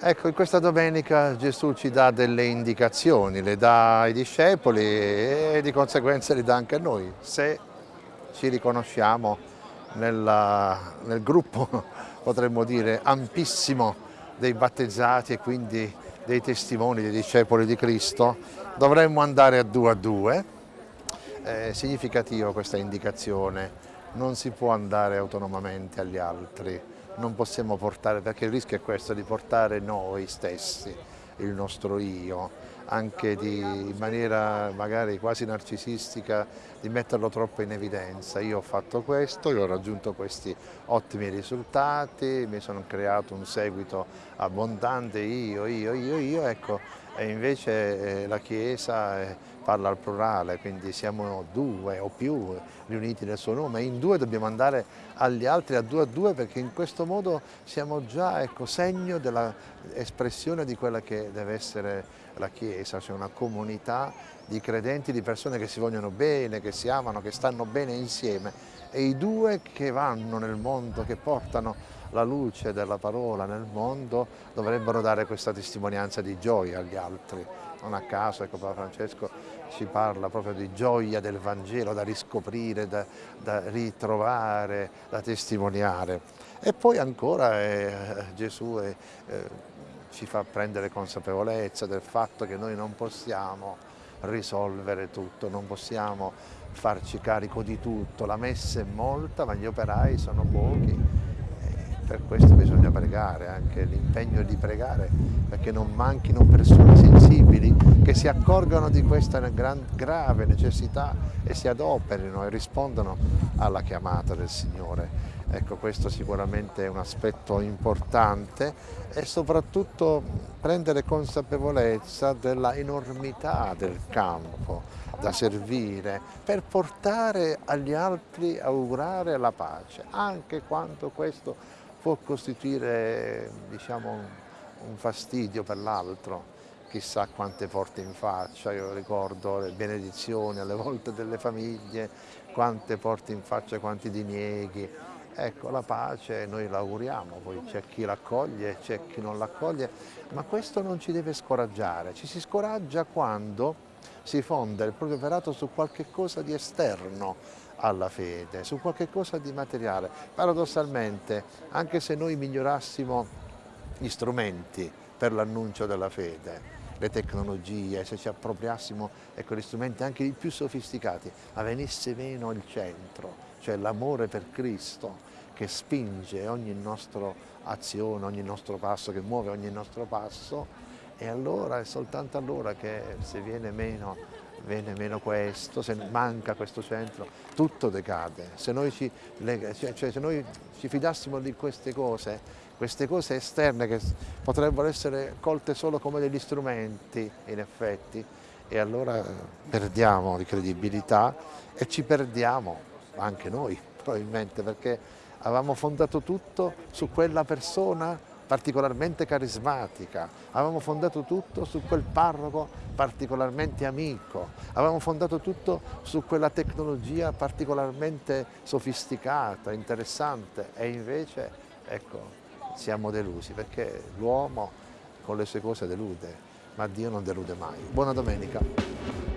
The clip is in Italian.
Ecco, in questa domenica Gesù ci dà delle indicazioni, le dà ai discepoli e di conseguenza le dà anche a noi, se ci riconosciamo nella, nel gruppo, potremmo dire, ampissimo dei battezzati e quindi dei testimoni, dei discepoli di Cristo, dovremmo andare a due a due. È significativo questa indicazione, non si può andare autonomamente agli altri, non possiamo portare, perché il rischio è questo, di portare noi stessi, il nostro io, anche di, in maniera magari quasi narcisistica, di metterlo troppo in evidenza. Io ho fatto questo, io ho raggiunto questi ottimi risultati, mi sono creato un seguito abbondante, io, io, io, io, ecco, e invece eh, la Chiesa eh, parla al plurale, quindi siamo due o più riuniti nel suo nome, in due dobbiamo andare agli altri a due a due perché in questo modo siamo già ecco, segno dell'espressione di quella che deve essere la Chiesa, cioè una comunità di credenti, di persone che si vogliono bene, che si amano, che stanno bene insieme e i due che vanno nel mondo, che portano la luce della parola nel mondo dovrebbero dare questa testimonianza di gioia agli altri. Non a caso ecco, Papa Francesco ci parla proprio di gioia del Vangelo da riscoprire, da, da ritrovare, da testimoniare. E poi ancora eh, Gesù è, eh, ci fa prendere consapevolezza del fatto che noi non possiamo risolvere tutto, non possiamo farci carico di tutto, la messa è molta ma gli operai sono pochi per questo bisogna pregare, anche l'impegno di pregare perché non manchino persone sensibili che si accorgano di questa grave necessità e si adoperino e rispondano alla chiamata del Signore. Ecco, questo sicuramente è un aspetto importante e soprattutto prendere consapevolezza della enormità del campo da servire per portare agli altri, augurare la pace, anche quando questo può costituire diciamo, un fastidio per l'altro, chissà quante porte in faccia, io ricordo le benedizioni alle volte delle famiglie, quante porte in faccia, quanti dinieghi, ecco la pace noi l'auguriamo, poi c'è chi l'accoglie, c'è chi non l'accoglie, ma questo non ci deve scoraggiare, ci si scoraggia quando si fonda il proprio operato su qualche cosa di esterno alla fede, su qualche cosa di materiale. Paradossalmente, anche se noi migliorassimo gli strumenti per l'annuncio della fede, le tecnologie, se ci appropriassimo ecco, gli strumenti anche i più sofisticati, ma venisse meno il centro, cioè l'amore per Cristo che spinge ogni nostra azione, ogni nostro passo, che muove ogni nostro passo, e allora è soltanto allora che se viene meno, viene meno questo, se manca questo centro, tutto decade. Se noi ci, cioè, cioè, se noi ci fidassimo di queste cose, queste cose esterne che potrebbero essere colte solo come degli strumenti in effetti, e allora perdiamo di credibilità e ci perdiamo anche noi probabilmente perché avevamo fondato tutto su quella persona particolarmente carismatica, avevamo fondato tutto su quel parroco particolarmente amico, avevamo fondato tutto su quella tecnologia particolarmente sofisticata, interessante e invece ecco, siamo delusi perché l'uomo con le sue cose delude, ma Dio non delude mai. Buona domenica.